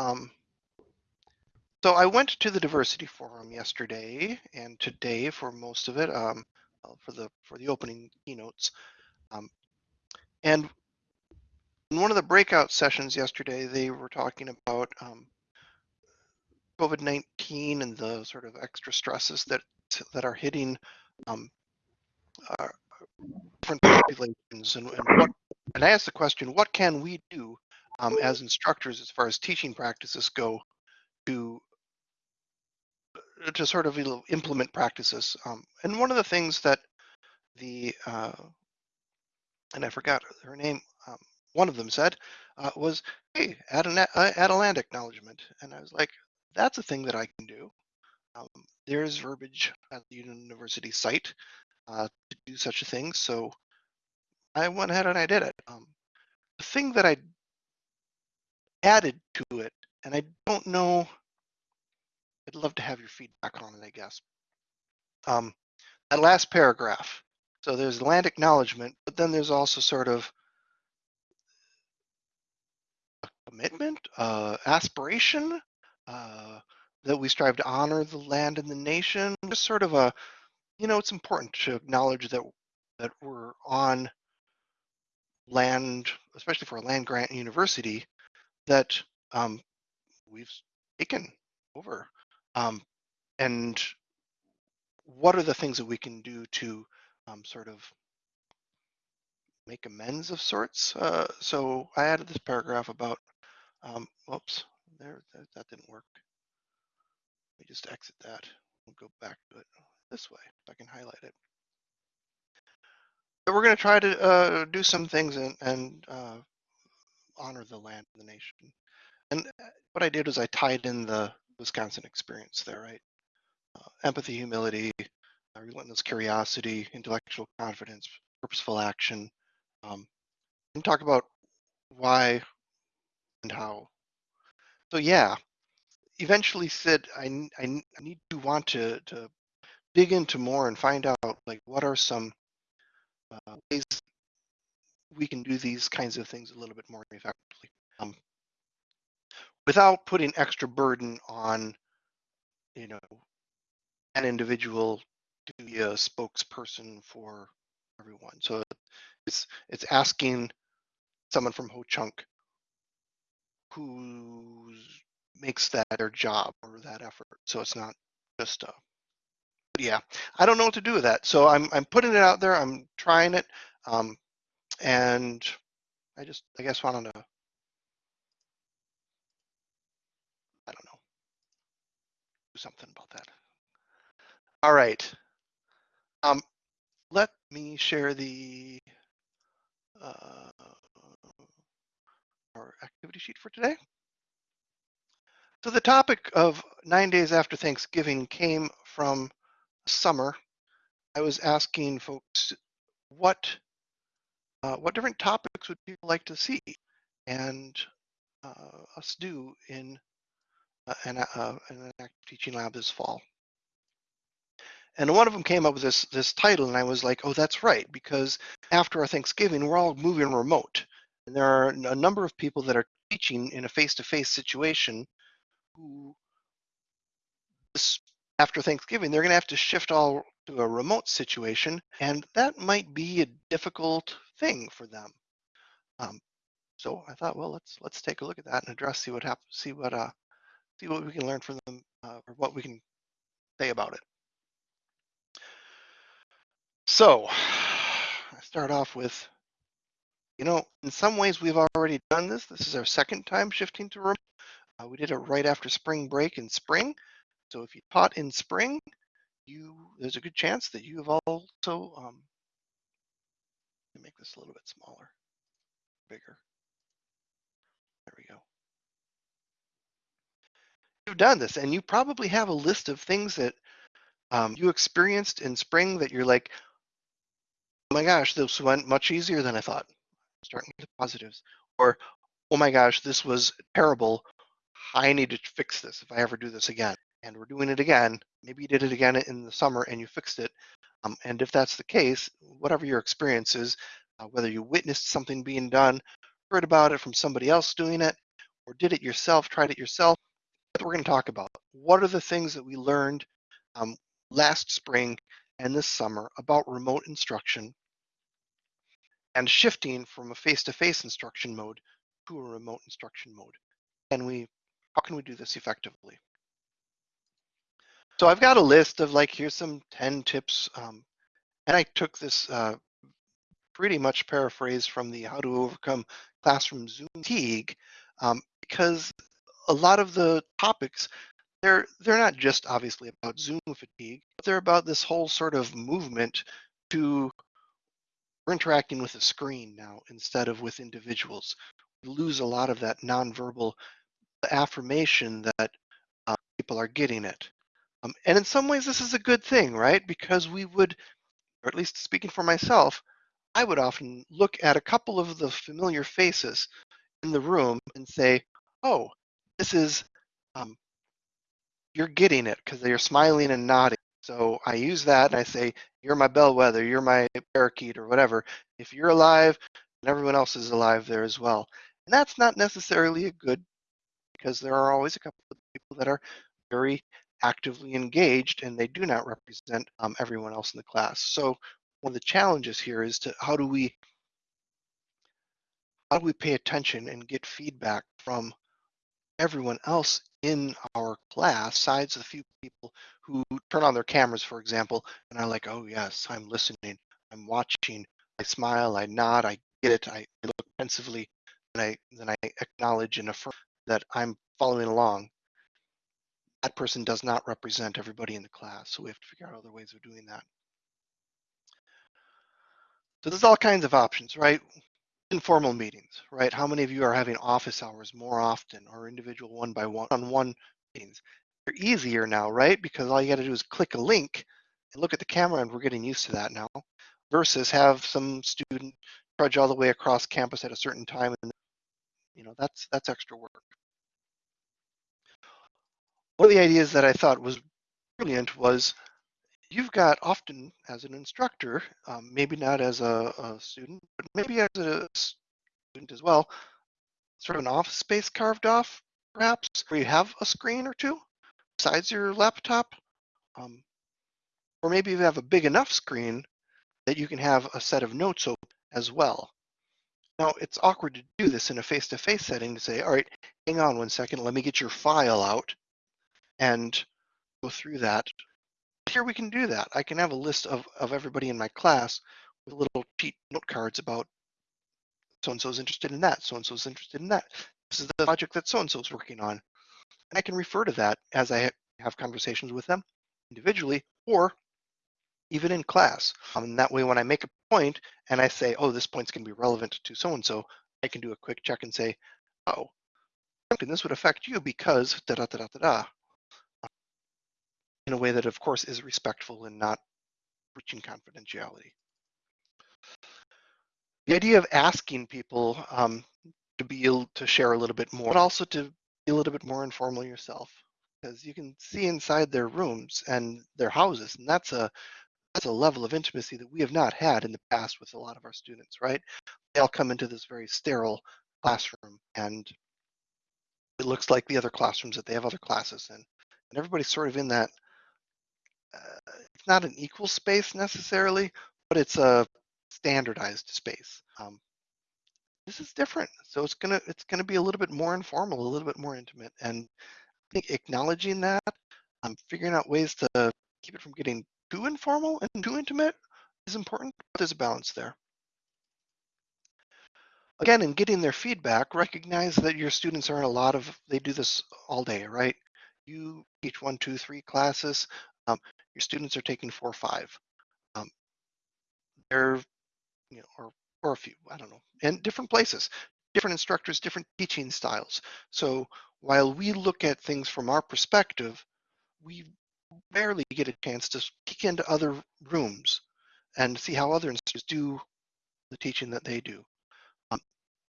Um, so I went to the diversity forum yesterday and today for most of it, um, for the for the opening keynotes. Um, and in one of the breakout sessions yesterday, they were talking about um, COVID-19 and the sort of extra stresses that that are hitting um, different populations and, and what and I asked the question, what can we do um, as instructors as far as teaching practices go to to sort of implement practices. Um, and one of the things that the uh, and I forgot her name. Um, one of them said uh, was, "Hey, add an uh, add a land acknowledgement," and I was like, "That's a thing that I can do." Um, there's verbiage at the university site uh, to do such a thing, so I went ahead and I did it. Um, the thing that I added to it, and I don't know I'd love to have your feedback on it, I guess. Um, that last paragraph. So there's land acknowledgement, but then there's also sort of a commitment, uh, aspiration, uh, that we strive to honor the land and the nation. Just sort of a, you know, it's important to acknowledge that that we're on land, especially for a land grant university, that um, we've taken over. Um, and what are the things that we can do to um, sort of make amends of sorts? Uh, so I added this paragraph about, um, whoops, there, that, that didn't work. Let me just exit that. We'll go back to it this way, if I can highlight it. We're going to try to uh, do some things and, and uh, honor the land and the nation. And uh, what I did was I tied in the Wisconsin experience there, right? Uh, empathy, humility, uh, relentless curiosity, intellectual confidence, purposeful action. Um, and talk about why and how. So yeah, eventually said I, I, I need to want to, to dig into more and find out like what are some uh, ways we can do these kinds of things a little bit more effectively. Um, without putting extra burden on, you know, an individual to be a spokesperson for everyone. So it's it's asking someone from Ho Chunk who makes that their job or that effort. So it's not just a yeah. I don't know what to do with that. So I'm I'm putting it out there. I'm trying it, um, and I just I guess wanted to I don't know, do something about that. All right. Um, let me share the uh, our activity sheet for today. So the topic of nine days after Thanksgiving came from summer. I was asking folks what uh, what different topics would people like to see and uh, us do in uh, and, uh, an active teaching lab this fall. And one of them came up with this this title, and I was like, "Oh, that's right," because after our Thanksgiving, we're all moving remote, and there are a number of people that are teaching in a face-to-face situation who, after Thanksgiving, they're going to have to shift all to a remote situation, and that might be a difficult thing for them. Um, so I thought, well, let's let's take a look at that and address, see what happens, see what uh, see what we can learn from them uh, or what we can say about it. So I start off with, you know, in some ways we've already done this. This is our second time shifting to remote. Uh, we did it right after spring break in spring. So if you taught in spring, you there's a good chance that you have also um, make this a little bit smaller, bigger. There we go you've done this and you probably have a list of things that um, you experienced in spring that you're like, oh my gosh, this went much easier than I thought. Starting with positives. Or, oh my gosh, this was terrible. I need to fix this if I ever do this again. And we're doing it again. Maybe you did it again in the summer and you fixed it. Um, and if that's the case, whatever your experience is, uh, whether you witnessed something being done, heard about it from somebody else doing it, or did it yourself, tried it yourself, we're going to talk about. What are the things that we learned um, last spring and this summer about remote instruction and shifting from a face-to-face instruction mode to a remote instruction mode? And we, how can we do this effectively? So I've got a list of like, here's some 10 tips. Um, and I took this uh, pretty much paraphrased from the How to Overcome Classroom Zoom Fatigue um, because a lot of the topics they're they're not just obviously about Zoom fatigue, but they're about this whole sort of movement to we're interacting with a screen now instead of with individuals. We lose a lot of that nonverbal affirmation that uh, people are getting it. Um, and in some ways, this is a good thing, right? Because we would, or at least speaking for myself, I would often look at a couple of the familiar faces in the room and say, oh, this is, um, you're getting it because they're smiling and nodding. So I use that and I say, you're my bellwether, you're my parakeet or whatever. If you're alive, and everyone else is alive there as well. And that's not necessarily a good because there are always a couple of people that are very actively engaged and they do not represent um, everyone else in the class. So one of the challenges here is to how do we how do we pay attention and get feedback from everyone else in our class, besides the few people who turn on their cameras, for example, and are like, oh yes, I'm listening, I'm watching, I smile, I nod, I get it, I look pensively, and I then I acknowledge and affirm that I'm following along. That person does not represent everybody in the class, so we have to figure out other ways of doing that. So there's all kinds of options, right? Informal meetings, right? How many of you are having office hours more often or individual one by one on one meetings? They're easier now, right? Because all you got to do is click a link and look at the camera, and we're getting used to that now. Versus have some student trudge all the way across campus at a certain time, and you know that's that's extra work. One of the ideas that I thought was brilliant was you've got often as an instructor, um, maybe not as a, a, student, but maybe as a student as well, sort of an office space carved off, perhaps, where you have a screen or two besides your laptop. Um, or maybe you have a big enough screen that you can have a set of notes open as well. Now, it's awkward to do this in a face-to-face -face setting to say, all right, hang on one second, let me get your file out and go through that here we can do that. I can have a list of, of everybody in my class with little cheat note cards about so-and-so's interested in that, so-and-so's interested in that. This is the project that so-and-so's working on. And I can refer to that as I have conversations with them individually or even in class. Um, and that way when I make a point and I say, oh, this point's gonna be relevant to so-and-so, I can do a quick check and say, oh, and this would affect you because da da da da da in a way that, of course, is respectful and not breaching confidentiality. The idea of asking people um, to be able to share a little bit more, but also to be a little bit more informal yourself, because you can see inside their rooms and their houses, and that's a that's a level of intimacy that we have not had in the past with a lot of our students, right? They all come into this very sterile classroom, and it looks like the other classrooms that they have other classes in, and everybody's sort of in that uh, it's not an equal space necessarily, but it's a standardized space. Um, this is different, so it's gonna it's gonna be a little bit more informal, a little bit more intimate, and I think acknowledging that, um, figuring out ways to keep it from getting too informal and too intimate is important. But there's a balance there. Again, in getting their feedback, recognize that your students are in a lot of, they do this all day, right? You teach one, two, three classes. Um, your students are taking four or five. Um, they're, you know, or, or a few, I don't know, in different places, different instructors, different teaching styles. So while we look at things from our perspective, we rarely get a chance to peek into other rooms and see how other instructors do the teaching that they do. Um,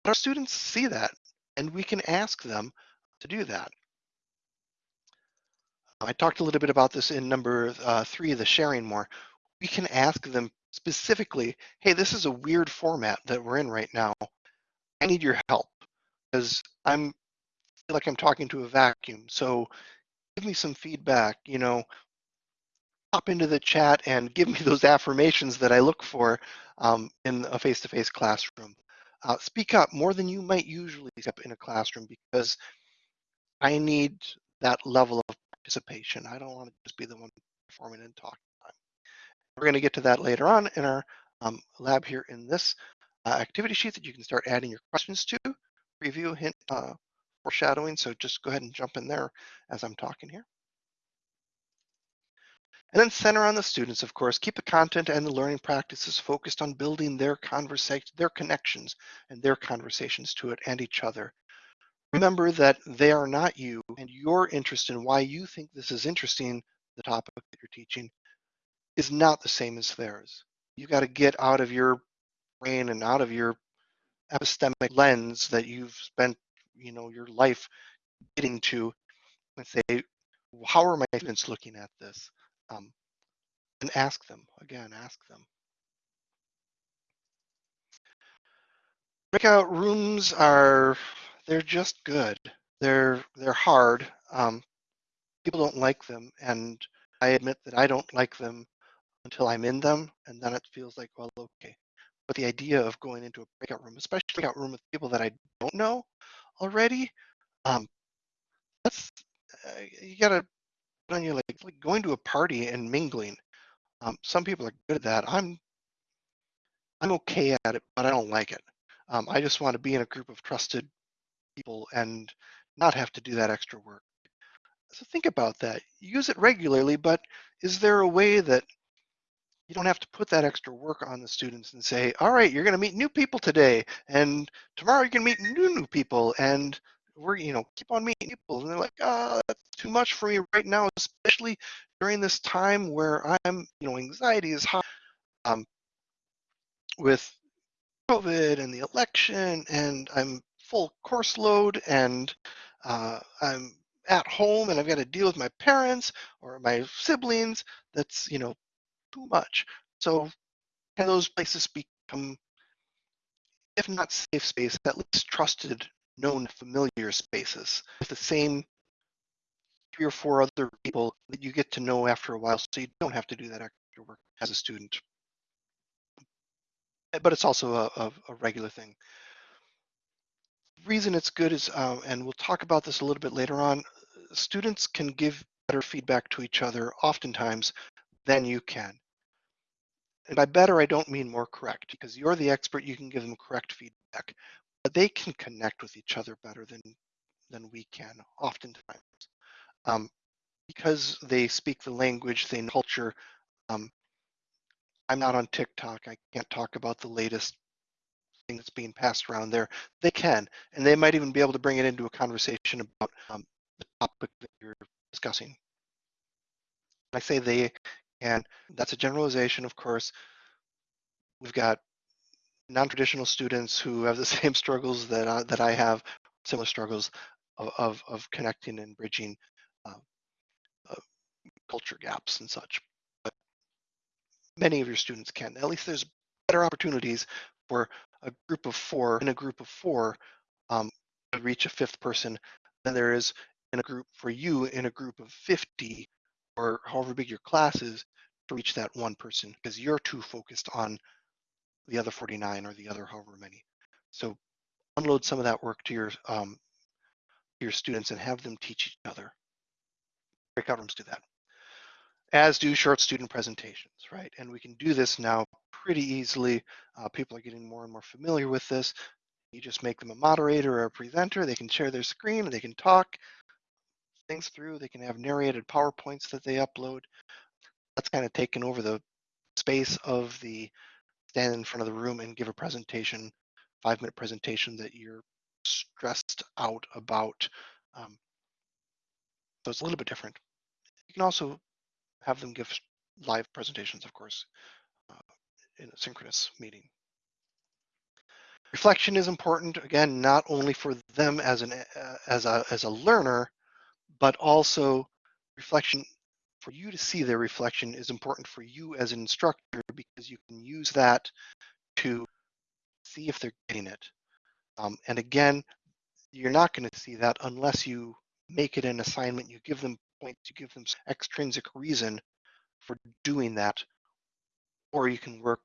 our students see that, and we can ask them to do that. I talked a little bit about this in number uh, three, the sharing more. We can ask them specifically, hey, this is a weird format that we're in right now. I need your help because I'm feel like I'm talking to a vacuum. So give me some feedback, you know, pop into the chat and give me those affirmations that I look for um, in a face-to-face classroom. Uh, speak up more than you might usually speak up in a classroom because I need that level of participation. I don't want to just be the one performing and talking. We're going to get to that later on in our um, lab here in this uh, activity sheet that you can start adding your questions to, review, hint, uh, foreshadowing. So just go ahead and jump in there as I'm talking here. And then center on the students, of course. Keep the content and the learning practices focused on building their conversation, their connections and their conversations to it and each other. Remember that they are not you and your interest in why you think this is interesting, the topic that you're teaching, is not the same as theirs. You got to get out of your brain and out of your epistemic lens that you've spent, you know, your life getting to and say, how are my students looking at this? Um, and ask them, again, ask them. Breakout rooms are, they're just good. They're, they're hard. Um, people don't like them. And I admit that I don't like them until I'm in them. And then it feels like, well, okay. But the idea of going into a breakout room, especially a breakout room with people that I don't know already, um, that's, uh, you gotta on you like, like going to a party and mingling. Um, some people are good at that. I'm I'm okay at it, but I don't like it. Um, I just want to be in a group of trusted people and not have to do that extra work. So think about that. Use it regularly, but is there a way that you don't have to put that extra work on the students and say, all right, you're going to meet new people today, and tomorrow you're going to meet new new people, and we're you know keep on meeting people and they're like oh that's too much for me right now especially during this time where i'm you know anxiety is high um, with covid and the election and i'm full course load and uh, i'm at home and i've got to deal with my parents or my siblings that's you know too much so can those places become if not safe space at least trusted known familiar spaces with the same three or four other people that you get to know after a while so you don't have to do that extra work as a student. But it's also a, a, a regular thing. Reason it's good is, uh, and we'll talk about this a little bit later on, students can give better feedback to each other oftentimes than you can. And by better, I don't mean more correct because you're the expert, you can give them correct feedback but they can connect with each other better than than we can oftentimes um, because they speak the language they know culture um, i'm not on tiktok i can't talk about the latest that's being passed around there they can and they might even be able to bring it into a conversation about um, the topic that you're discussing i say they and that's a generalization of course we've got non-traditional students who have the same struggles that I, that I have, similar struggles of, of, of connecting and bridging uh, uh, culture gaps and such. But many of your students can. At least there's better opportunities for a group of four in a group of four um, to reach a fifth person than there is in a group for you in a group of 50 or however big your class is to reach that one person because you're too focused on the other 49 or the other however many. So unload some of that work to your um, your students and have them teach each other. Breakout rooms do that. As do short student presentations, right? And we can do this now pretty easily. Uh, people are getting more and more familiar with this. You just make them a moderator or a presenter. They can share their screen. They can talk things through. They can have narrated PowerPoints that they upload. That's kind of taken over the space of the stand in front of the room and give a presentation, five minute presentation that you're stressed out about. Um, so it's a little bit different. You can also have them give live presentations, of course, in a synchronous meeting. Reflection is important, again, not only for them as, an, uh, as, a, as a learner, but also reflection for you to see their reflection is important for you as an instructor because you can use that to see if they're getting it. Um, and again, you're not going to see that unless you make it an assignment, you give them points, you give them extrinsic reason for doing that, or you can work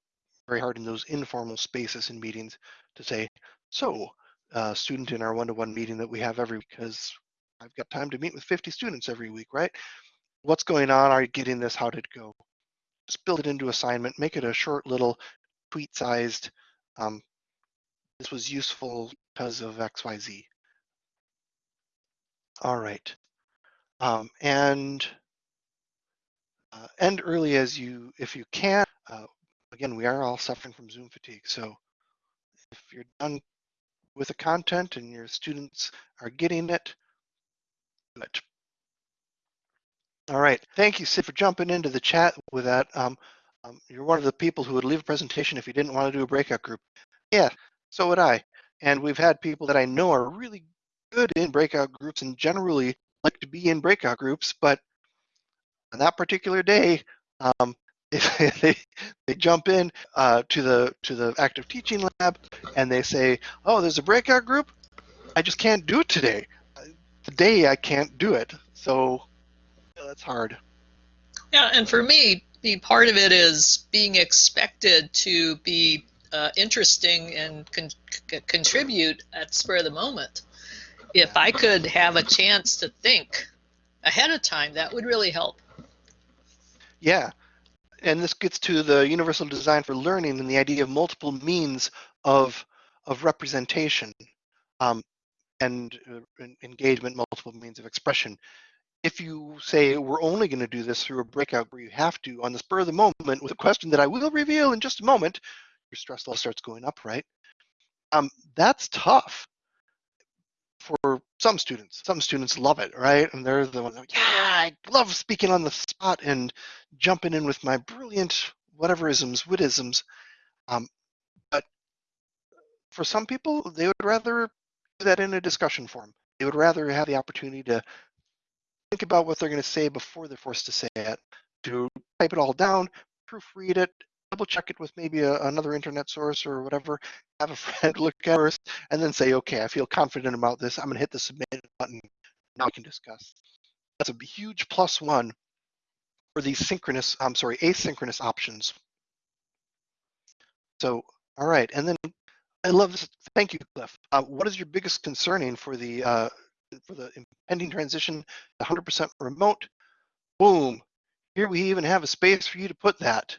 very hard in those informal spaces and meetings to say, so uh, student in our one-to-one meeting that we have every because I've got time to meet with 50 students every week, right? What's going on? Are you getting this? How did it go? Just build it into assignment, make it a short little tweet sized, um, this was useful because of XYZ. All right. Um, and uh, end early as you, if you can. Uh, again, we are all suffering from Zoom fatigue. So if you're done with the content and your students are getting it. All right. Thank you, Sid, for jumping into the chat with that. Um, um, you're one of the people who would leave a presentation if you didn't want to do a breakout group. Yeah, so would I. And we've had people that I know are really good in breakout groups and generally like to be in breakout groups, but on that particular day, um, they they jump in uh, to the to the active teaching lab and they say, "Oh, there's a breakout group. I just can't do it today. Today I can't do it." So that's hard. Yeah, and for me, the part of it is being expected to be uh, interesting and con contribute at spur of the moment. If I could have a chance to think ahead of time, that would really help. Yeah, and this gets to the universal design for learning and the idea of multiple means of of representation um, and uh, engagement, multiple means of expression. If you say we're only going to do this through a breakout where you have to on the spur of the moment with a question that I will reveal in just a moment, your stress level starts going up, right? Um, that's tough for some students. Some students love it, right? And they're the ones, yeah, I love speaking on the spot and jumping in with my brilliant whateverisms, witisms. Um, but for some people, they would rather do that in a discussion forum. They would rather have the opportunity to think about what they're going to say before they're forced to say it, to type it all down, proofread it, double check it with maybe a, another internet source or whatever, have a friend look at it first, and then say, okay, I feel confident about this. I'm going to hit the submit button. Now we can discuss. That's a huge plus one for these synchronous, I'm sorry, asynchronous options. So, all right, and then I love this. Thank you, Cliff. Uh, what is your biggest concerning for the uh, for the impending transition to 100% remote? Boom. Here we even have a space for you to put that.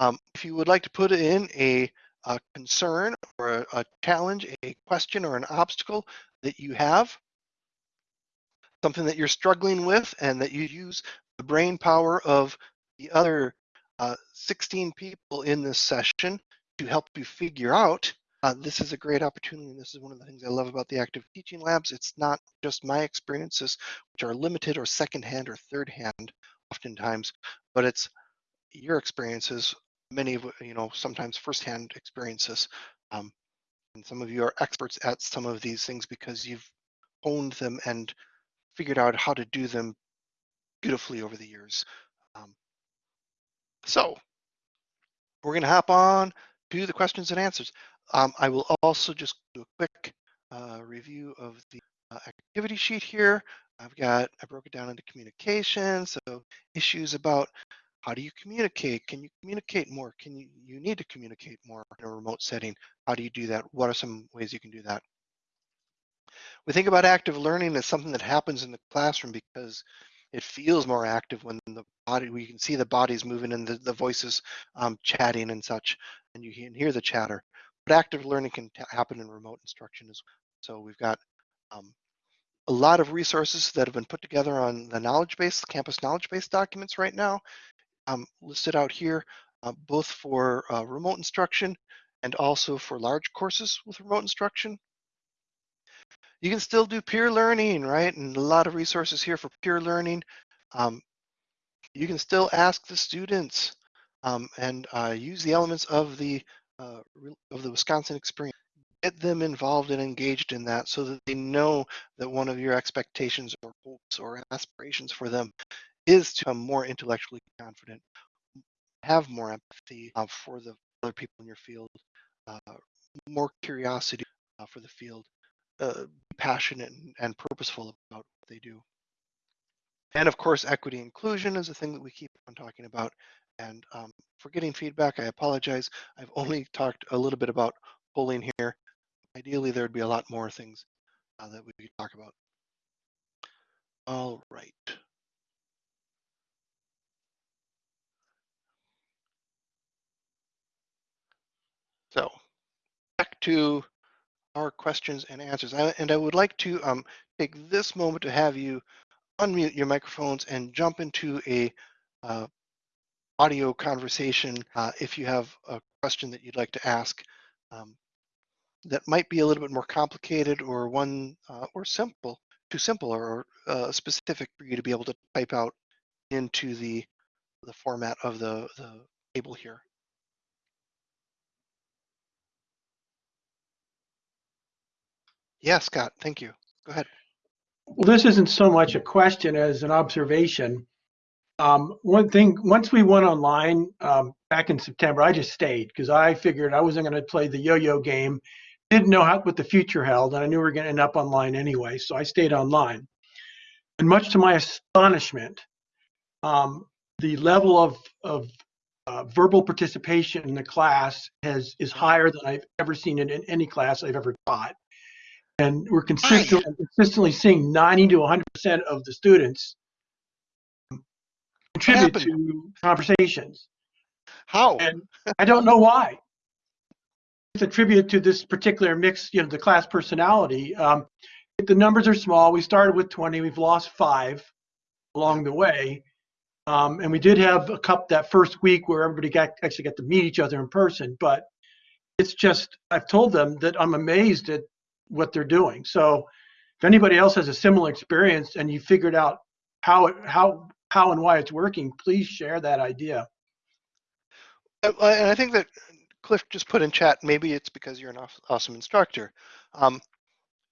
Um, if you would like to put in a, a concern or a, a, challenge, a question or an obstacle that you have, something that you're struggling with and that you use the brain power of the other uh, 16 people in this session to help you figure out, uh, this is a great opportunity. And this is one of the things I love about the active teaching labs. It's not just my experiences, which are limited or secondhand or third hand oftentimes, but it's your experiences many of you know sometimes firsthand experiences um, and some of you are experts at some of these things because you've honed them and figured out how to do them beautifully over the years. Um, so we're going to hop on to the questions and answers. Um, i will also just do a quick uh, review of the uh, activity sheet here. I've got i broke it down into communication so issues about how do you communicate? Can you communicate more? Can you, you need to communicate more in a remote setting? How do you do that? What are some ways you can do that? We think about active learning as something that happens in the classroom because it feels more active when the body, we can see the bodies moving and the, the voices um, chatting and such, and you can hear the chatter. But active learning can happen in remote instruction as well. So we've got um, a lot of resources that have been put together on the knowledge base, campus knowledge base documents right now um, listed out here, uh, both for uh, remote instruction and also for large courses with remote instruction. You can still do peer learning, right? And a lot of resources here for peer learning. Um, you can still ask the students um, and uh, use the elements of the uh, of the Wisconsin experience. Get them involved and engaged in that so that they know that one of your expectations or hopes or aspirations for them is to become more intellectually confident, have more empathy uh, for the other people in your field, uh, more curiosity uh, for the field, uh, passionate and, and purposeful about what they do. And of course, equity inclusion is a thing that we keep on talking about. And um, for getting feedback, I apologize. I've only talked a little bit about polling here. Ideally, there'd be a lot more things uh, that we could talk about. All right. So back to our questions and answers. I, and I would like to um, take this moment to have you unmute your microphones and jump into a uh, audio conversation uh, if you have a question that you'd like to ask um, that might be a little bit more complicated or one uh, or simple, too simple or uh, specific for you to be able to type out into the the format of the, the table here. Yeah, Scott, thank you. Go ahead. Well, this isn't so much a question as an observation. Um, one thing, once we went online um, back in September, I just stayed because I figured I wasn't going to play the yo-yo game. Didn't know how, what the future held, and I knew we were going to end up online anyway, so I stayed online. And much to my astonishment, um, the level of, of uh, verbal participation in the class has is higher than I've ever seen it in any class I've ever taught. And we're consistently, consistently seeing 90 to 100% of the students contribute to conversations. How? And I don't know why. It's attributed to this particular mix, you know, the class personality. Um, the numbers are small. We started with 20. We've lost five along the way. Um, and we did have a cup that first week where everybody got actually got to meet each other in person. But it's just I've told them that I'm amazed at what they're doing. So if anybody else has a similar experience and you figured out how it, how how and why it's working, please share that idea. And I think that Cliff just put in chat, maybe it's because you're an awesome instructor. Um,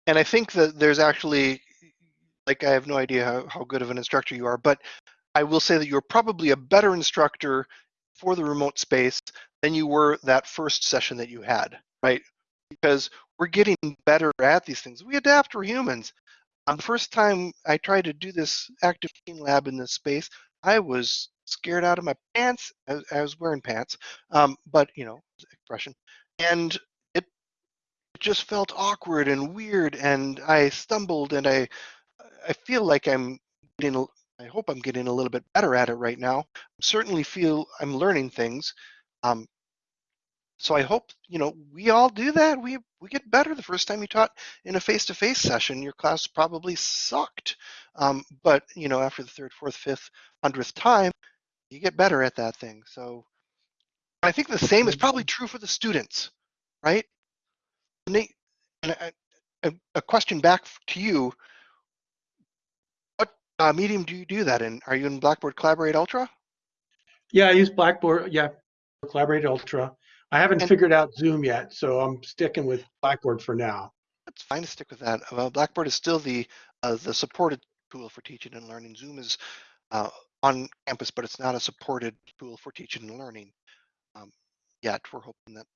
and I think that there's actually, like, I have no idea how, how good of an instructor you are, but I will say that you're probably a better instructor for the remote space than you were that first session that you had, right? Because we're getting better at these things. We adapt, we're humans. Um, the first time I tried to do this active lab in this space, I was scared out of my pants. I, was- I was wearing pants, um, but you know, expression, and it, it just felt awkward and weird, and I stumbled, and I I feel like I'm getting. I hope I'm getting a little bit better at it right now. Certainly feel I'm learning things. Um, so I hope you know we all do that. We we get better. The first time you taught in a face-to-face session, your class probably sucked. Um, but you know, after the third, fourth, fifth, hundredth time, you get better at that thing. So I think the same is probably true for the students, right? Nate, a, a question back to you. What uh, medium do you do that in? Are you in Blackboard Collaborate Ultra? Yeah, I use Blackboard. Yeah, Collaborate Ultra. I haven't And- figured out Zoom yet, so I'm sticking with Blackboard for now. It's fine to stick with that. Uh, Blackboard is still the uh, the supported tool for teaching and learning. Zoom is uh, on campus, but it's not a supported tool for teaching and learning um, yet. We're hoping that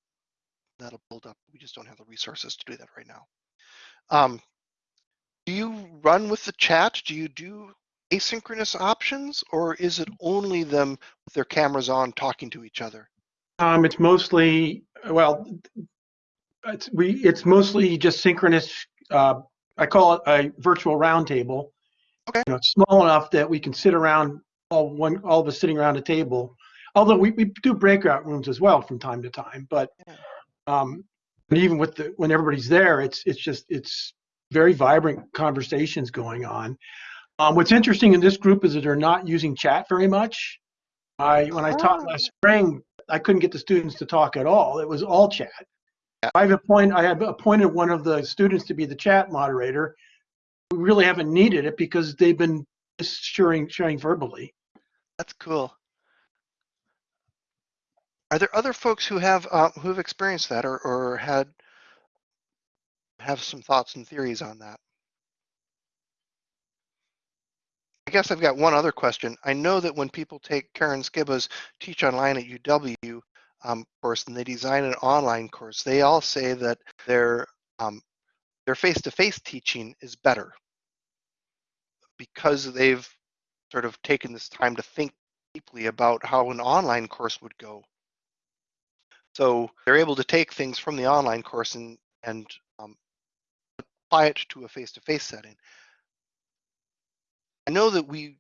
that'll build up. We just don't have the resources to do that right now. Um, do you run with the chat? Do you do asynchronous options, or is it only them with their cameras on talking to each other? Um, it's mostly well, it's we it's mostly just synchronous. Uh, I call it a virtual roundtable. Okay. You know, it's small enough that we can sit around all one all of us sitting around a table. Although we, we do breakout rooms as well from time to time, but um, and even with the when everybody's there, it's it's just it's very vibrant conversations going on. Um, what's interesting in this group is that they're not using chat very much. I when I taught last spring, I couldn't get the students to talk at all. It was all chat. I've appointed I have appointed one of the students to be the chat moderator. We really haven't needed it because they've been just sharing sharing verbally. That's cool. Are there other folks who have uh, who have experienced that or, or had have some thoughts and theories on that? I guess I've got one other question. I know that when people take Karen Skibba's Teach Online at UW um, course and they design an online course, they all say that their um, their face-to-face teaching is better because they've sort of taken this time to think deeply about how an online course would go. So they're able to take things from the online course and, and um, apply it to a face-to-face setting. I know that we,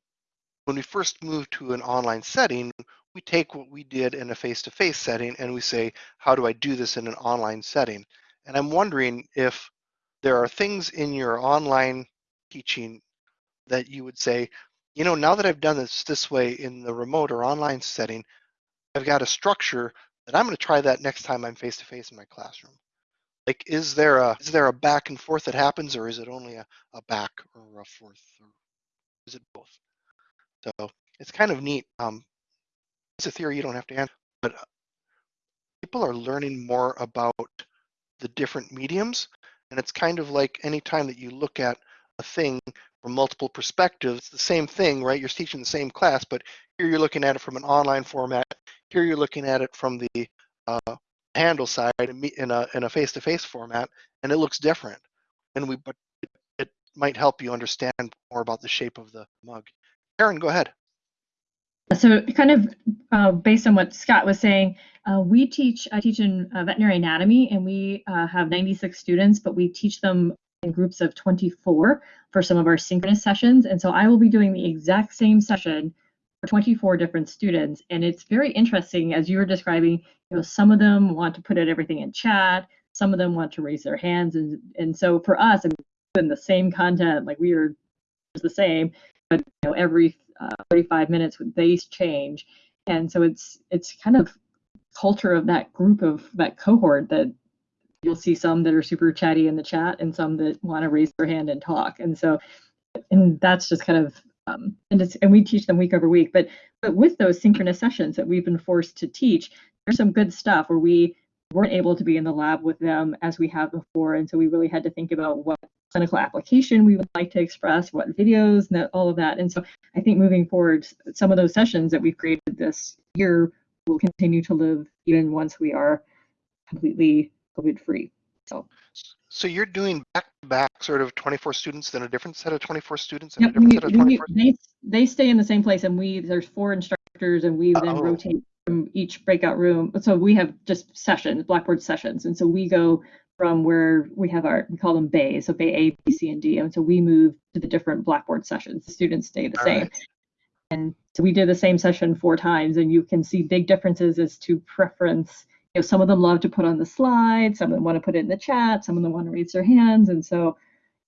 when we first move to an online setting, we take what we did in a face-to-face setting and we say, how do I do this in an online setting? And I'm wondering if there are things in your online teaching that you would say, you know, now that I've done this this way in the remote or online setting, I've got a structure that I'm going to try that next time I'm face to face in my classroom. Like, is there a is there a back and forth that happens, or is it only a, a back or a forth, or it both? So it's kind of neat. Um, it's a theory you don't have to answer, but uh, people are learning more about the different mediums, and it's kind of like any time that you look at a thing from multiple perspectives, the same thing, right? You're teaching the same class, but here you're looking at it from an online format. Here you're looking at it from the uh, handle side in a in a face-to-face format, and it looks different. And we, but might help you understand more about the shape of the mug. Karen, go ahead. So kind of uh, based on what Scott was saying, uh, we teach, I teach in uh, veterinary anatomy and we uh, have 96 students, but we teach them in groups of 24 for some of our synchronous sessions. And so I will be doing the exact same session for 24 different students. And it's very interesting as you were describing, you know, some of them want to put out everything in chat, some of them want to raise their hands. And, and so for us, and the same content, like we are the same, but you know, every uh, 35 minutes they change. And so it's it's kind of culture of that group of that cohort that you'll see some that are super chatty in the chat and some that want to raise their hand and talk. And so, and that's just kind of, um, and it's, and we teach them week over week. But but with those synchronous sessions that we've been forced to teach, there's some good stuff where we weren't able to be in the lab with them as we have before, and so we really had to think about what clinical application we would like to express, what videos, and all of that. And so I think moving forward, some of those sessions that we've created this year will continue to live even once we are completely COVID free. So, so you're doing back to back sort of 24 students, then a different set of 24 students, and yep, a different we, set of we, 24. they they stay in the same place, and we there's four instructors, and we then Oh. rotate from each breakout room. So we have just sessions, Blackboard sessions, and so we go from where we have our we call them bays, so bay A, B, C, and D, and so we move to the different Blackboard sessions. The students stay the All same. right. And so we did the same session four times, and you can see big differences as to preference. You know, some of them love to put on the slide, some of them want to put it in the chat, some of them want to raise their hands, and so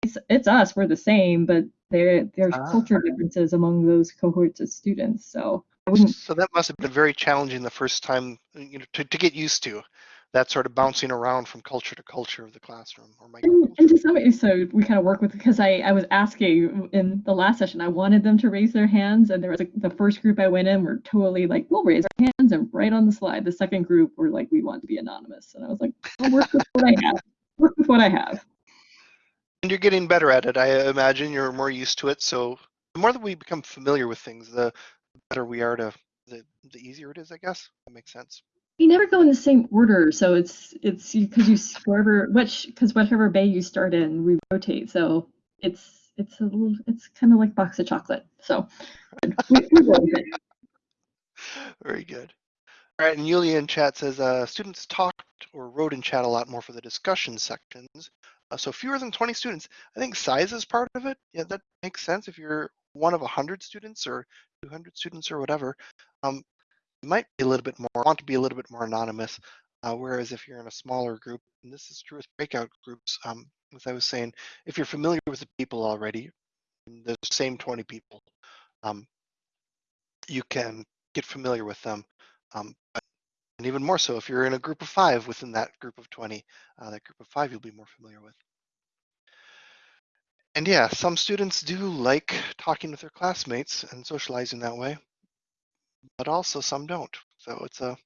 it's it's us. We're the same, but there there's Ah. culture differences among those cohorts of students. So. So that must have been very challenging the first time, you know, to, to get used to that sort of bouncing around from culture to culture of the classroom or And, and to some so we kind of work with because I, I was asking in the last session I wanted them to raise their hands and there was a, the first group I went in were totally like we'll raise our hands and write on the slide the second group were like we want to be anonymous and I was like I'll work with what I have work with what I have And you're getting better at it. I imagine you're more used to it. So the more that we become familiar with things, the better we are to, the, the easier it is, I guess. That makes sense. we never go in the same order so it's it's because you wherever which because whatever bay you start in we rotate so it's it's a little it's kind of like box of chocolate so we, we roll with it. Very good. All right, and Yulia in chat says uh, students talked or wrote in chat a lot more for the discussion sections. Uh, so fewer than 20 students. I think size is part of it. Yeah, that makes sense. If you're one of 100 students or 200 students or whatever, um, might be a little bit more, want to be a little bit more anonymous. Uh, whereas if you're in a smaller group, and this is true with breakout groups, um, as I was saying, if you're familiar with the people already, the same 20 people, um, you can get familiar with them. Um, and even more so if you're in a group of five within that group of 20, uh, that group of five you'll be more familiar with. And yeah, some students do like talking with their classmates and socializing that way, but also some don't. So it's a,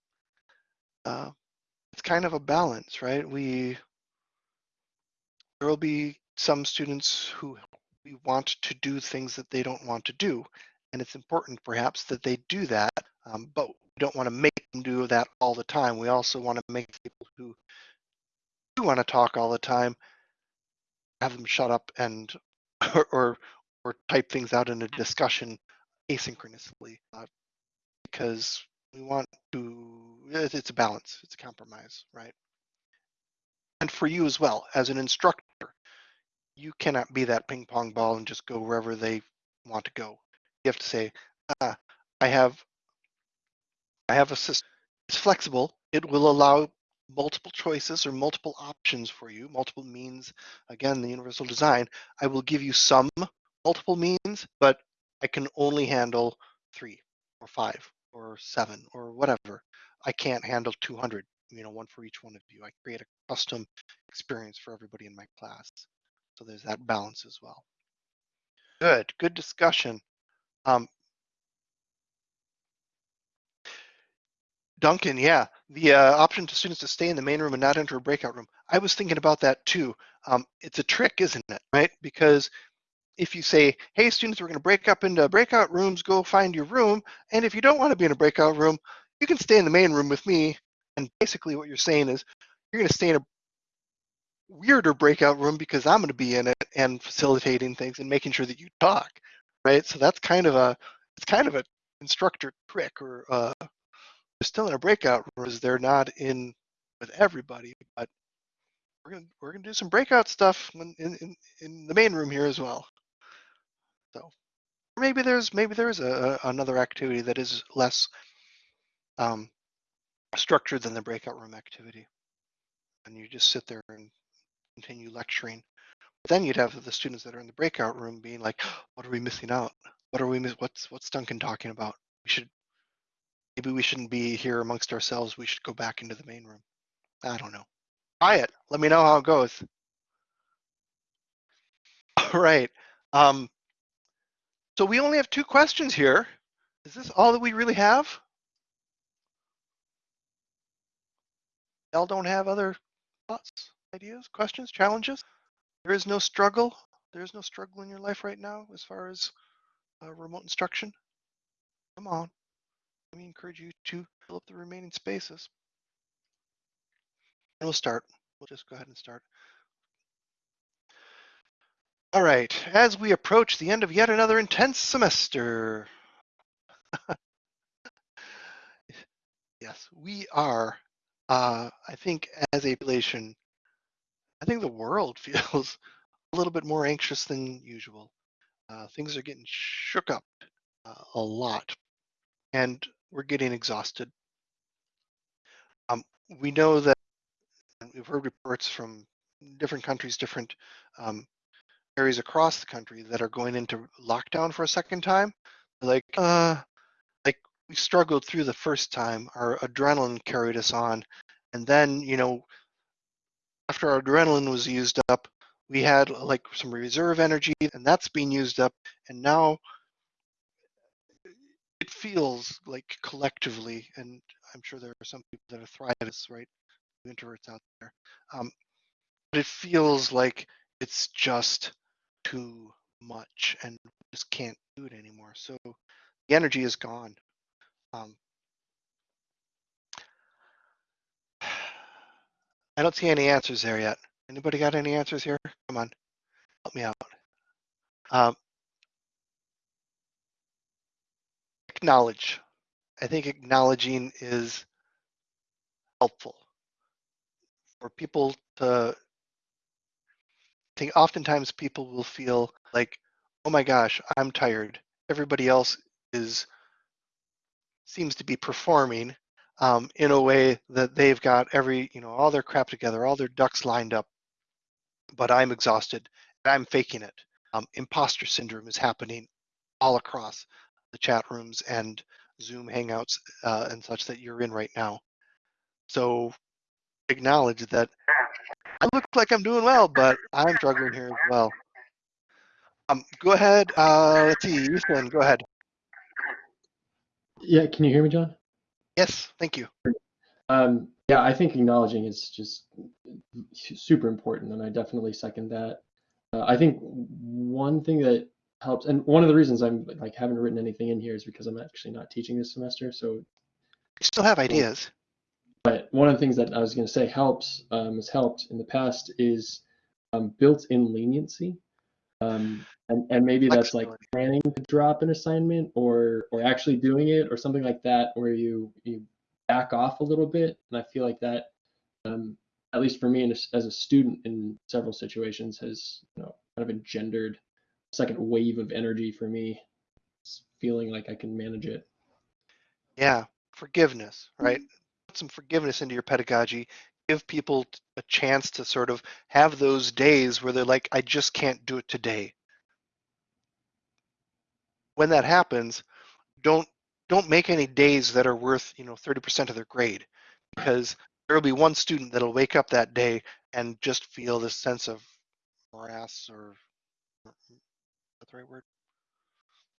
uh, it's kind of a balance, right? We, there will be some students who we want to do things that they don't want to do. And it's important perhaps that they do that, um, but we don't want to make them do that all the time. We also want to make people who do want to talk all the time have them shut up and or or, or type things out in a discussion asynchronously uh, because we want to it's it's a balance it's a compromise right? And for you as well as an instructor you cannot be that ping pong ball and just go wherever they want to go. You have to say ah, i have i have a system it's flexible. It will allow multiple choices or multiple options for you multiple means again the universal design i will give you some multiple means but i can only handle three or five or seven or whatever. I can't handle 200 you know one for each one of you. I create a custom experience for everybody in my class. So there's that balance as well. Good. Good discussion. Um, Duncan, yeah, the uh, option to students to stay in the main room and not enter a breakout room. I was thinking about that too. Um, it's a trick, isn't it? Right? Because if you say, hey, students, we're going to break up into breakout rooms, go find your room. And if you don't want to be in a breakout room, you can stay in the main room with me. And basically, what you're saying is you're going to stay in a weirder breakout room because I'm going to be in it and facilitating things and making sure that you talk. Right? So that's kind of a it's kind of a instructor trick or uh, still in a breakout room they're not in with everybody, but we're gonna we're gonna do some breakout stuff in in, in the main room here as well. So maybe there's maybe there's a, a another activity that is less um, structured than the breakout room activity, and you just sit there and continue lecturing. But then you'd have the students that are in the breakout room being like, "What are we missing out? What are we miss? What's what's Duncan talking about? We should maybe we shouldn't be here amongst ourselves. We should go back into the main room. I don't know. Try it. Let me know how it goes. All right. Um, so we only have two questions here. Is this all that we really have? Y'all don't have other thoughts, ideas, questions, challenges? There is no struggle. There is no struggle in your life right now as far as uh, remote instruction. Come on we encourage you to fill up the remaining spaces. And we'll start. We'll just go ahead and start. All right, as we approach the end of yet another intense semester. yes, we are, uh, I think as a population, I think the world feels a little bit more anxious than usual. Uh, things are getting shook up uh, a lot. And we're getting exhausted. Um, we know that we've heard reports from different countries, different um, areas across the country that are going into lockdown for a second time. Like, uh, like we struggled through the first time. Our adrenaline carried us on, and then you know, after our adrenaline was used up, we had like some reserve energy, and that's being used up, and now it feels like collectively, and I'm sure there are some people that are thriving, right? Introverts out there. Um, but it feels like it's just too much and just can't do it anymore. So the energy is gone. Um, I don't see any answers there yet. Anybody got any answers here? Come on, help me out. Um, acknowledge. I think acknowledging is helpful for people to I think oftentimes people will feel like, oh my gosh, I'm tired. Everybody else is seems to be performing um, in a way that they've got every, you know, all their crap together, all their ducks lined up, but I'm exhausted. And I'm faking it. Um, imposter syndrome is happening all across the chat rooms and Zoom Hangouts uh, and such that you're in right now. So acknowledge that I look like I'm doing well, but I'm struggling here as well. Um, go ahead. Uh, let's see, Ethan, go ahead. Yeah, can you hear me, John? Yes, thank you. Um, yeah, I think acknowledging is just super important, and I definitely second that. Uh, I think one thing that helps. And one of the reasons I'm like haven't written anything in here is because I'm actually not teaching this semester. So you still have ideas. But one of the things that I was going to say helps um, has helped in the past is um, built-in leniency. Um, and, and maybe that's like planning to drop an assignment or or actually doing it or something like that where you you back off a little bit. And I feel like that, um, at least for me as, as a student in several situations, has you know kind of engendered second wave of energy for me, s- feeling like I can manage it. Yeah, forgiveness, mm-hmm. right? Put some forgiveness into your pedagogy. Give people a chance to sort of have those days where they're like, I just can't do it today. When that happens, don't don't make any days that are worth, you know, 30% of their grade because there will be one student that'll wake up that day and just feel this sense of morass or the right word?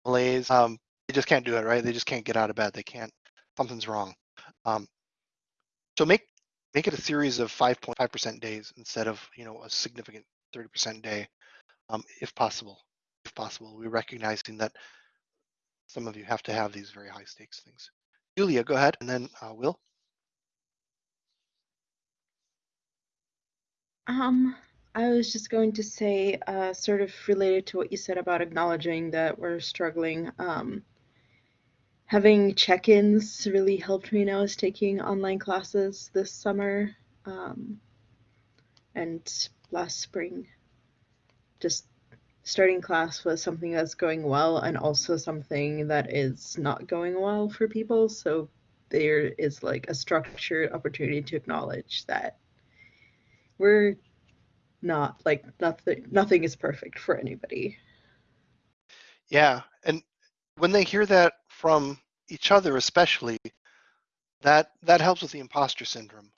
Malaise. Um, they just can't do it, right? They just can't get out of bed. They can't. Something's wrong. Um, so make make it a series of 5.5% days instead of you know a significant 30% day, um, if possible. If possible, we're recognizing that some of you have to have these very high stakes things. Julia, go ahead, and then uh, Will. Um, I was just going to say, uh, sort of related to what you said about acknowledging that we're struggling. Um, having check-ins really helped me when I was taking online classes this summer, um, and last spring. Just starting class was something that's going well and also something that is not going well for people. So there is like a structured opportunity to acknowledge that we're not like nothing nothing is perfect for anybody Yeah, and when they hear that from each other, especially, that that helps with the imposter syndrome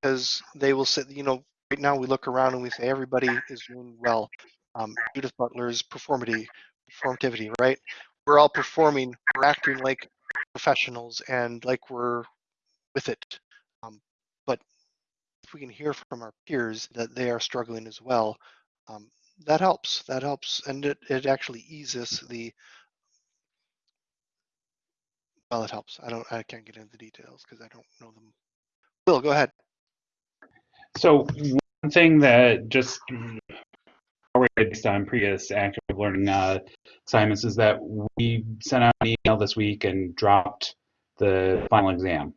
because they will say, you know, right now we look around and we say everybody is doing well. Um, Judith Butler's performity, performativity, right? We're all performing, we're acting like professionals and like we're with it. If we can hear from our peers that they are struggling as well, um, that helps. That helps, and it, it actually eases the. Well, it helps. I don't. I can't get into the details because I don't know them. Will, go ahead. So one thing that just already based on previous active learning uh, assignments is that we sent out an email this week and dropped the final exam.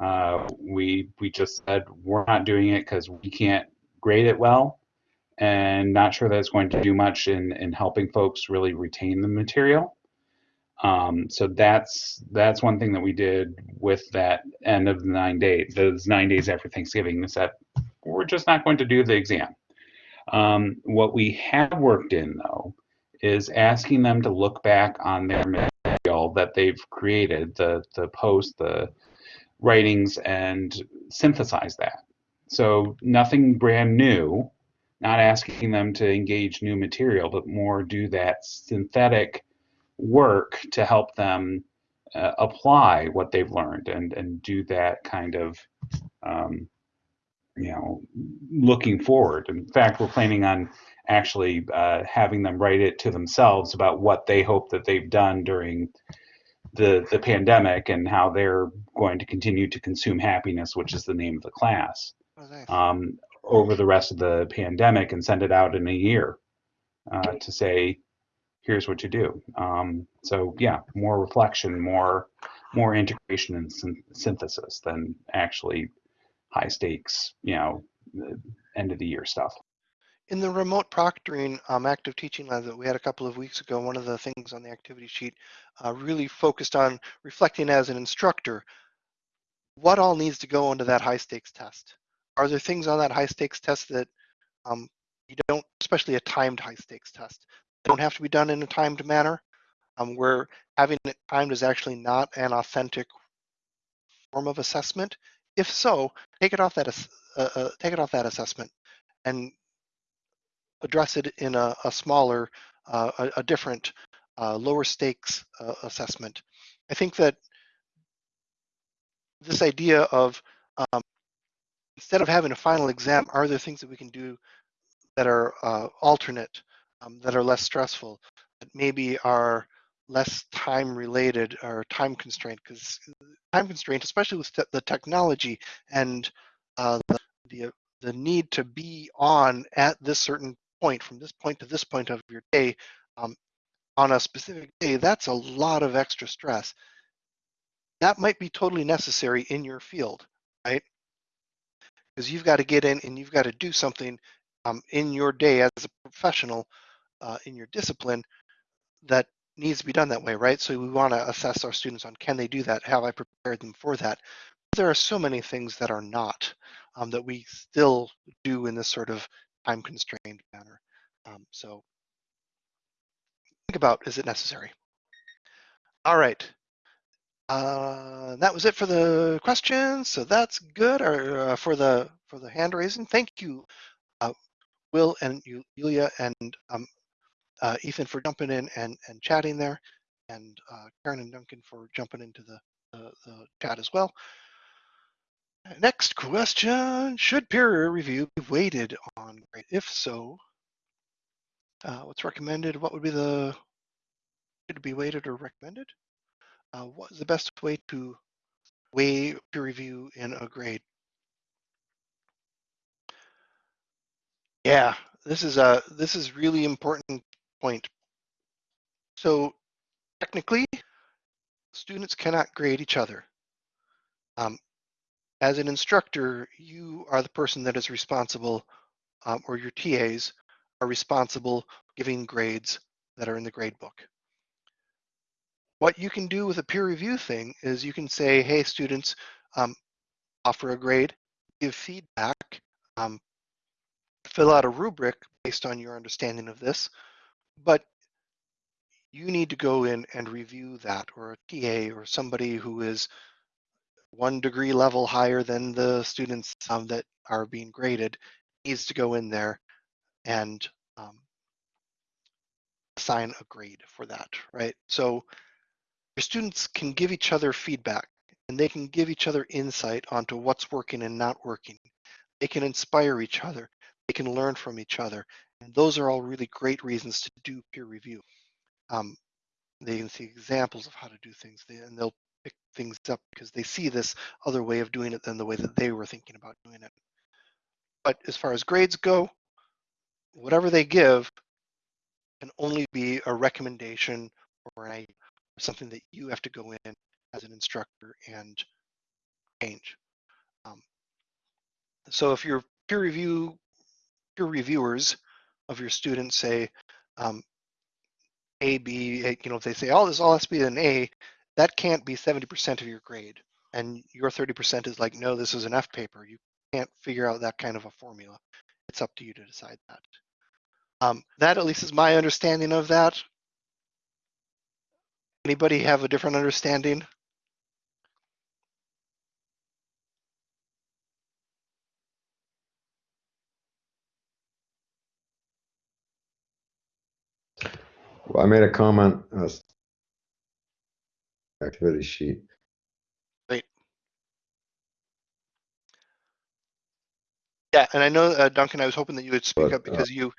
Uh, we we just said we're not doing it because we can't grade it well, and not sure that it's going to do much in in helping folks really retain the material. Um, so that's that's one thing that we did with that end of the nine days, those nine days after Thanksgiving, is that we're just not going to do the exam. Um, what we have worked in though is asking them to look back on their material that they've created, the the post, the writings, and synthesize that. So nothing brand new, not asking them to engage new material, but more do that synthetic work to help them uh, apply what they've learned and and do that kind of um, you know looking forward in fact we're planning on actually uh, having them write it to themselves about what they hope that they've done during the the pandemic and how they're going to continue to consume happiness which is the name of the class Oh, nice. um, over the rest of the pandemic and send it out in a year uh, to say here's what you do. Um, so yeah, more reflection, more more integration and syn- synthesis than actually high stakes, you know, end of the year stuff. In the remote proctoring um, active teaching lab that we had a couple of weeks ago, one of the things on the activity sheet uh, really focused on reflecting as an instructor what all needs to go into that high stakes test. Are there things on that high stakes test that um, you don't, especially a timed high stakes test, don't have to be done in a timed manner, um, where having it timed is actually not an authentic form of assessment? If so, take it off that uh, uh, take it off that assessment and address it in a, a smaller, uh, a, a different, uh, lower stakes uh, assessment. I think that this idea of um, instead of having a final exam, are there things that we can do that are uh, alternate, um, that are less stressful, that maybe are less time related or time constraint? Because time constraint, especially with the technology and uh, the, the the need to be on at this certain point, from this point to this point of your day, um, on a specific day, that's a lot of extra stress. That might be totally necessary in your field, right? Because you've got to get in and you've got to do something um, in your day as a professional uh, in your discipline that needs to be done that way, right? So we want to assess our students on can they do that? Have I prepared them for that? But There are so many things that are not um, that we still do in this sort of time constrained manner. Um, so think about is it necessary? All right. Uh, that was it for the questions. So that's good. Or uh, for the for the hand raising. Thank you, uh, Will and Yulia and um, uh, Ethan for jumping in and, and chatting there, and uh, Karen and Duncan for jumping into the, the, the chat as well. Next question, should peer review be weighted on grade? If so, uh, what's recommended? What would be the, should it be weighted or recommended? Uh, what is the best way to weigh peer review in a grade? Yeah, this is a this is really important point. So technically, students cannot grade each other. Um, as an instructor, you are the person that is responsible, um, or your TAs are responsible giving grades that are in the grade book. What you can do with a peer review thing is you can say, hey, students, um, offer a grade, give feedback, um, fill out a rubric based on your understanding of this, but you need to go in and review that or a TA or somebody who is one degree level higher than the students um, that are being graded needs to go in there and um, assign a grade for that, right? So your students can give each other feedback and they can give each other insight onto what's working and not working. They can inspire each other. They can learn from each other. And those are all really great reasons to do peer review. Um, they can see examples of how to do things and they'll pick things up because they see this other way of doing it than the way that they were thinking about doing it. But as far as grades go, whatever they give can only be a recommendation or a, something that you have to go in as an instructor and change. Um, so if your peer review peer reviewers of your students say um, A, B, you know, if they say, oh, this all has to be an A, that can't be 70% of your grade. And your 30% is like, no, this is an F paper. You can't figure out that kind of a formula. It's up to you to decide that. Um, that at least is my understanding of that. Anybody have a different understanding? I made a comment, uh, activity sheet. Yeah, and I know, uh, Duncan, I was hoping that you would speak But, up uh, because you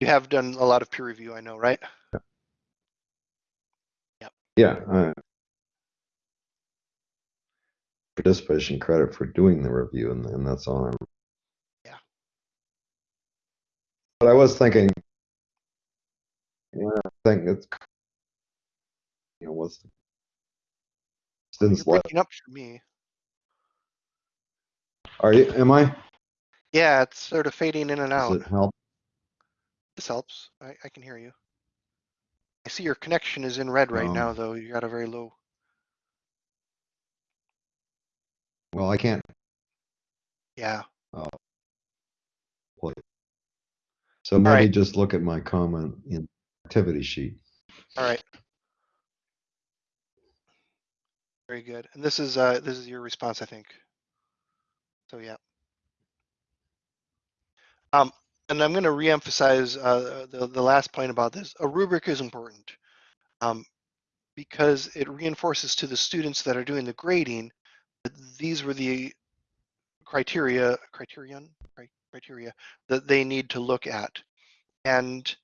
you have done a lot of peer review, I know, right? Yeah, I participation credit for doing the review and, and that's all. I'm- Yeah. But I was thinking, yeah, I think it's, you know, what's You're students like, breaking up for me. are you, am I? Yeah, it's sort of fading in and Does out. it help? This helps. I, I can hear you. I see your connection is in red right Um, now, though. You got a very low. Well, I can't, Yeah. play. So maybe right. just look at my comment in activity sheet. All right. Very good. And this is uh this is your response, I think. So yeah. Um, and I'm going to reemphasize uh, the the last point about this. A rubric is important, um, because it reinforces to the students that are doing the grading that these were the criteria criterion criteria that they need to look at, and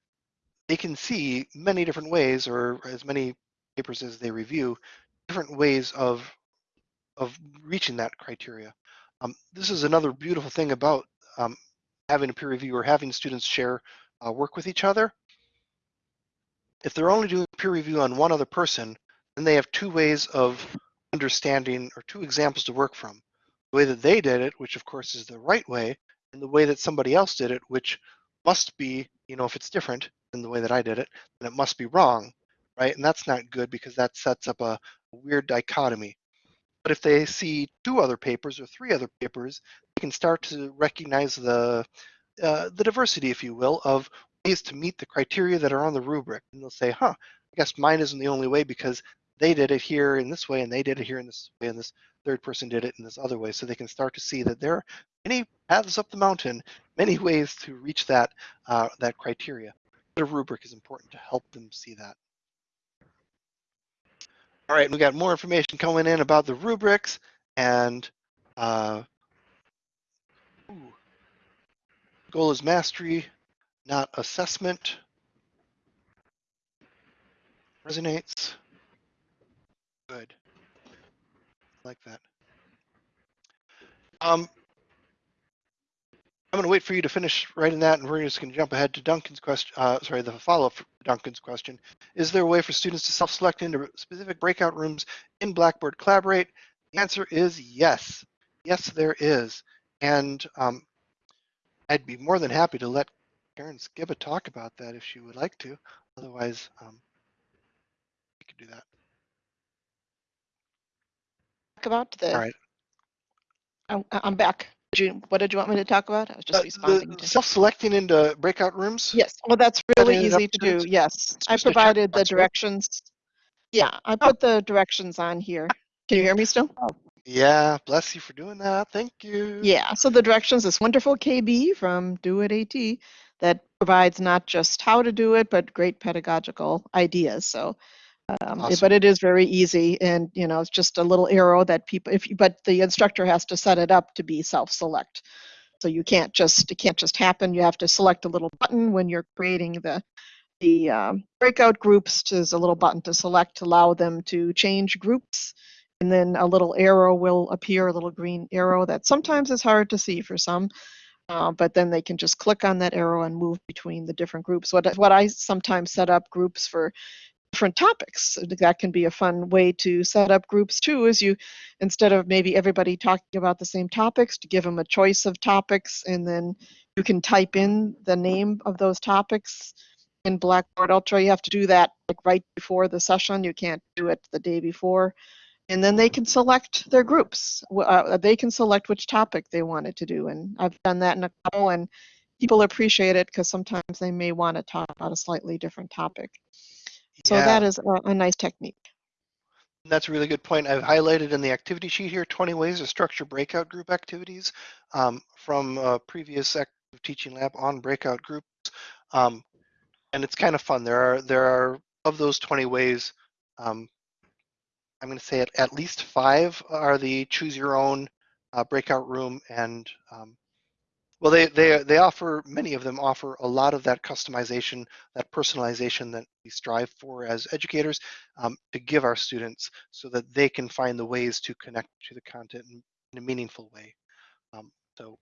they can see many different ways, or as many papers as they review, different ways of of reaching that criteria. Um, this is another beautiful thing about um, having a peer review or having students share uh, work with each other. If they're only doing peer review on one other person, then they have two ways of understanding or two examples to work from. The way that they did it, which of course is the right way, and the way that somebody else did it, which must be, you know, if it's different than the way that I did it, then it must be wrong, right? And that's not good because that sets up a weird dichotomy. But if they see two other papers or three other papers, they can start to recognize the uh, the diversity, if you will, of ways to meet the criteria that are on the rubric. And they'll say, huh, I guess mine isn't the only way because they did it here in this way and they did it here in this way and this third person did it in this other way. So they can start to see that there are many paths up the mountain, many ways to reach that uh, that criteria. The rubric is important to help them see that. All right, we got more information coming in about the rubrics and uh, goal is mastery, not assessment. Resonates. Good. Like that. Um, I'm going to wait for you to finish writing that, and we're just going to jump ahead to Duncan's question. Uh, sorry, the follow-up Duncan's question. Is there a way for students to self-select into specific breakout rooms in Blackboard Collaborate? The answer is yes. Yes, there is. And um, I'd be more than happy to let Karen Skibba talk about that if she would like to. Otherwise, um, we could do that. talk about the, All right. I'm, I'm back. Did you, what did you want me to talk about? I was Uh, just responding the to. self-selecting into breakout rooms? Yes, well, that's really up easy to do, yes. I just a check provided the directions. Yeah, I Oh. put the directions on here. Can you hear me still? Yeah, bless you for doing that. Thank you. Yeah, so the directions, this wonderful KB from DoIT AT that provides not just how to do it, but great pedagogical ideas. So, um, Awesome. but it is very easy and, you know, it's just a little arrow that people, if, you- but the instructor has to set it up to be self-select. So you can't just, it can't just happen. You have to select a little button when you're creating the, the um, breakout groups. There's a little button to select to allow them to change groups. And then a little arrow will appear, a little green arrow that sometimes is hard to see for some. Uh, but then they can just click on that arrow and move between the different groups. What, what I sometimes set up groups for different topics. That can be a fun way to set up groups too, is you, instead of maybe everybody talking about the same topics, to give them a choice of topics and then you can type in the name of those topics in Blackboard Ultra. You have to do that like right before the session. You can't do it the day before. And then they can select their groups. Uh, they can select which topic they wanted to do. And I've done that in a couple and people appreciate it because sometimes they may want to talk about a slightly different topic. So yeah, that is a, a nice technique. that's a really good point. I've highlighted in the activity sheet here 20 ways to structure breakout group activities um, from a previous active teaching lab on breakout groups. Um, and it's kind of fun. There are there are of those 20 ways. Um, I'm going to say at, at least five are the choose your own uh, breakout room and um, well they, they they offer many of them offer a lot of that customization that personalization that we strive for as educators um, to give our students so that they can find the ways to connect to the content in, a meaningful way um, so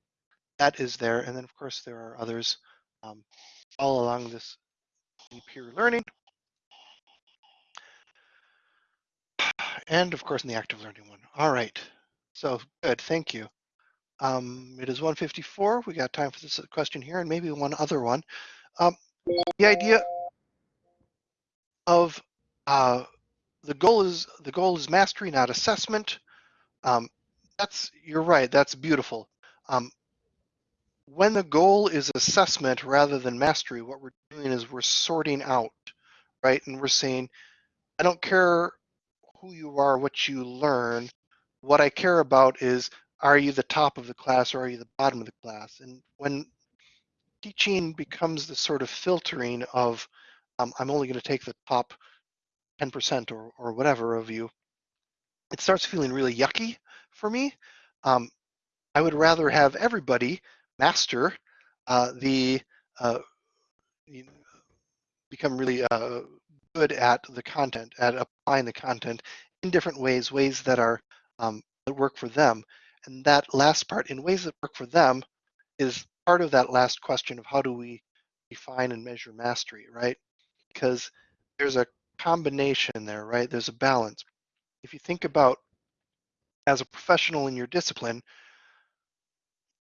that is there and then of course there are others um, all along this peer learning and of course in the active learning one. All right, so good, thank you. Um, it is 154. We got time for this question here and maybe one other one. Um, the idea of uh, the goal is the goal is mastery, not assessment. Um, that's you're right. That's beautiful. Um, when the goal is assessment rather than mastery, what we're doing is we're sorting out, right? And we're saying, I don't care who you are, what you learn. What I care about is are you the top of the class or are you the bottom of the class? And when teaching becomes the sort of filtering of um, I'm only going to take the top 10% or, or whatever of you, it starts feeling really yucky for me. Um, I would rather have everybody master uh, the, uh, you know, become really uh, good at the content, at applying the content in different ways, ways that are um, that work for them. And that last part, in ways that work for them, is part of that last question of how do we define and measure mastery, right? Because there's a combination there, right? There's a balance. If you think about as a professional in your discipline,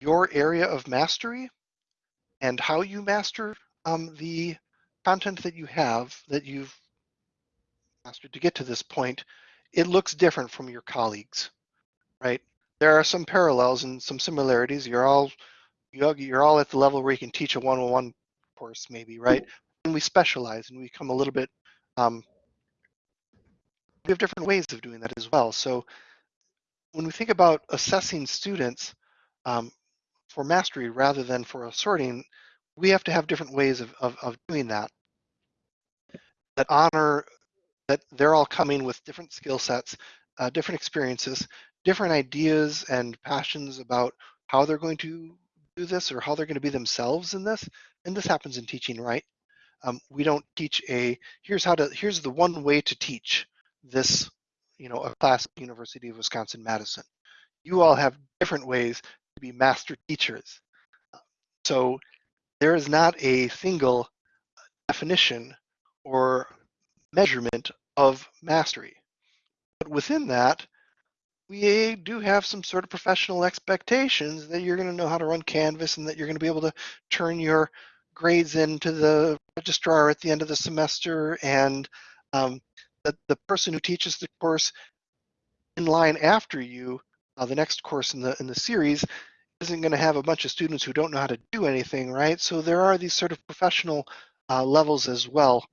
your area of mastery and how you master um, the content that you have that you've mastered to get to this point, it looks different from your colleagues, right? There are some parallels and some similarities. You're all you're all at the level where you can teach a one-on-one course, maybe, right? And we specialize and we become a little bit. Um, we have different ways of doing that as well. So when we think about assessing students um, for mastery rather than for sorting, we have to have different ways of, of, of doing that that honor that they're all coming with different skill sets, uh, different experiences, different ideas and passions about how they're going to do this or how they're going to be themselves in this. And this happens in teaching, right? Um, we don't teach a here's how to here's the one way to teach this, you know, a class at University of Wisconsin Madison. You all have different ways to be master teachers. So there is not a single definition or measurement of mastery. But within that, we do have some sort of professional expectations that you're going to know how to run Canvas and that you're going to be able to turn your grades into the registrar at the end of the semester and um, that the person who teaches the course in line after you, uh, the next course in the in the series, isn't going to have a bunch of students who don't know how to do anything, right? So there are these sort of professional uh, levels as well.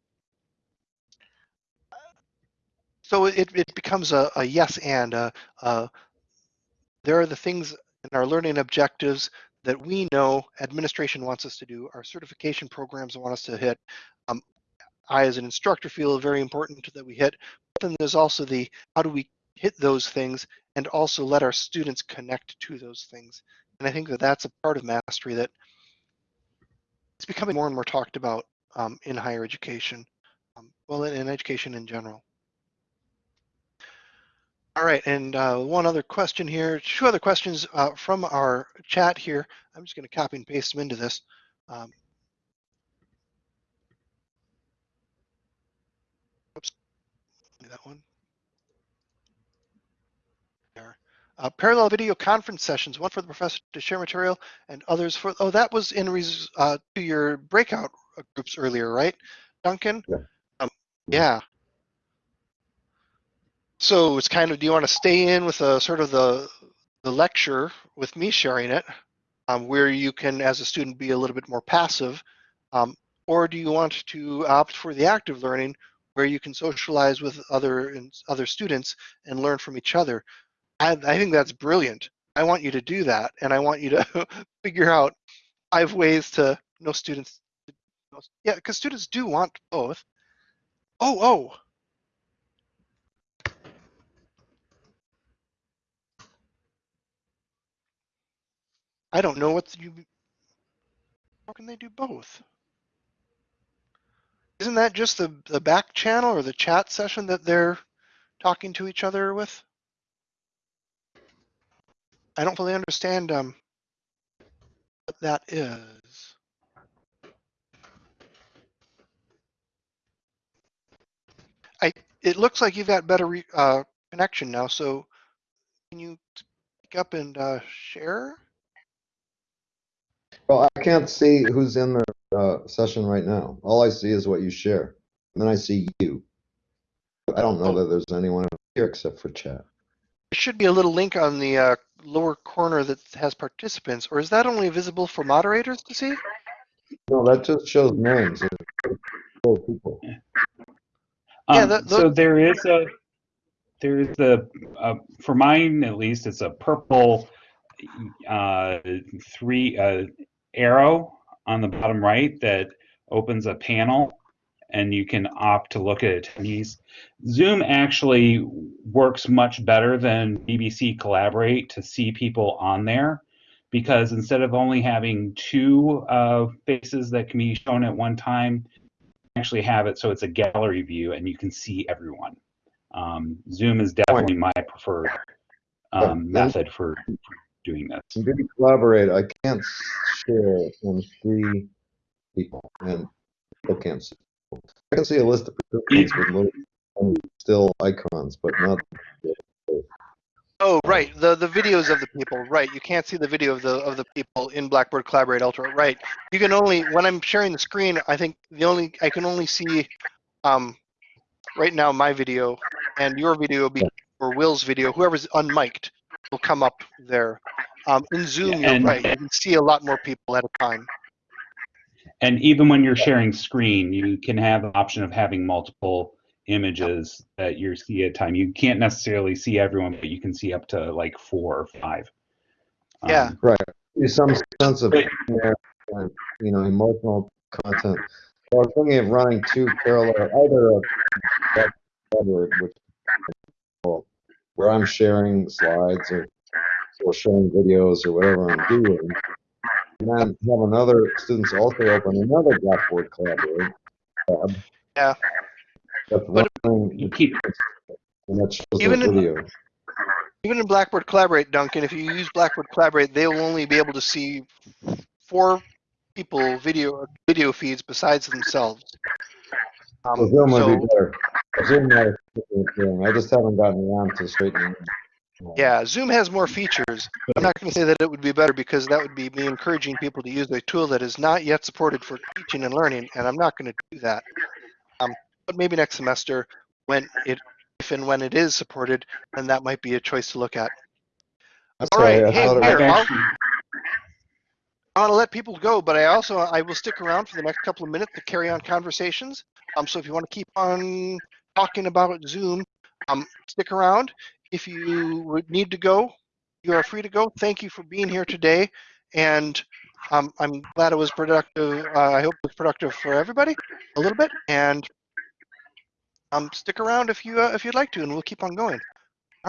So it, it becomes a, a yes and. A, a, there are the things in our learning objectives that we know administration wants us to do, our certification programs want us to hit. Um, I, as an instructor, feel very important that we hit. But then there's also the how do we hit those things and also let our students connect to those things. And I think that that's a part of mastery that it's becoming more and more talked about um, in higher education, um, well, in, in, education in general. All right, and uh, one other question here, two other questions uh, from our chat here. I'm just going to copy and paste them into this. Um, oops, that one. There. Uh, parallel video conference sessions, one for the professor to share material and others for, oh, that was in res, uh, to your breakout groups earlier, right, Duncan? Yeah. Um, yeah. So it's kind of, do you want to stay in with a sort of the, the lecture with me sharing it, um, where you can, as a student, be a little bit more passive, um, or do you want to opt for the active learning, where you can socialize with other other students and learn from each other? I, I think that's brilliant. I want you to do that, and I want you to figure out five ways to know students. Yeah, because students do want both. Oh, oh. I don't know what you. How can they do both? Isn't that just the the back channel or the chat session that they're talking to each other with? I don't fully understand um, what that is. I it looks like you've got better re, uh, connection now. So can you pick up and uh, share? Well, I can't see who's in the uh, session right now. All I see is what you share. And then I see you. I don't know Oh. that there's anyone here except for chat. There should be a little link on the uh, lower corner that has participants, or is that only visible for moderators to see? No, that just shows names. of four people. Yeah, Um, that- so there is a there is a uh, for mine at least it's a purple uh, three uh, arrow on the bottom right that opens a panel and you can opt to look at attendees. Zoom actually works much better than BBC Collaborate to see people on there because instead of only having two uh, faces that can be shown at one time, actually have it so it's a gallery view and you can see everyone. Um, Zoom is definitely my preferred um, method for, doing this. BB Collaborate, I can't share and see people and see. I can see a list of participants with still icons, but not. Oh, right. The the videos of the people. Right. You can't see the video of the of the people in Blackboard Collaborate Ultra. Right. You can only when I'm sharing the screen. I think the only I can only see um right now my video and your video be or Will's video. Whoever's unmiked will come up there. Um, in Zoom, Yeah, you're right. You can see a lot more people at a time. And even when you're sharing screen, you can have the option of having multiple images that you see at a time. You can't necessarily see everyone, but you can see up to like four or five. Yeah. Um, There's some sense of you know emotional content. So I was thinking of running two parallel, either a Blackboard which where I'm sharing slides or or showing videos or whatever I'm doing, and then have another students also open another Blackboard Collaborate tab. Yeah. That's But- running you keep and that shows the Even in- video. Even in Blackboard Collaborate, Duncan, if you use Blackboard Collaborate, they will only be able to see four people video video feeds besides themselves. Um, So Zoom would so- be better. Zoom might have. I just haven't gotten around to straightening. Yeah, Zoom has more features. I'm not going to say that it would be better because that would be me encouraging people to use a tool that is not yet supported for teaching and learning, and I'm not going to do that. Um, but maybe next semester, when it, if and when it is supported, then that might be a choice to look at. That's All right, why I hey, thought it here, was- I've I'll- I want to let people go, but I also I will stick around for the next couple of minutes to carry on conversations. Um, so if you want to keep on talking about Zoom, um, stick around. If you would need to go, you are free to go. Thank you for being here today, and um, I'm glad it was productive. Uh, I hope it was productive for everybody a little bit, and um, stick around if you uh, if you'd like to, and we'll keep on going.